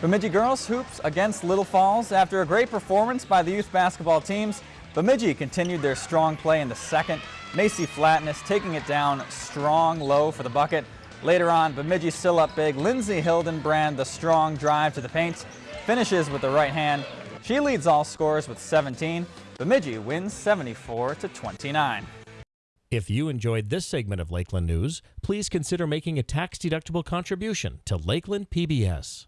Bemidji girls hoops against Little Falls. After a great performance by the youth basketball teams, Bemidji continued their strong play in the second. Macy Flatness taking it down strong low for the bucket. Later on, Bemidji still up big. Lindsay Hildenbrand, the strong drive to the paint, finishes with the right hand. She leads all scorers with 17. Bemidji wins 74 to 29. If you enjoyed this segment of Lakeland News, please consider making a tax-deductible contribution to Lakeland PBS.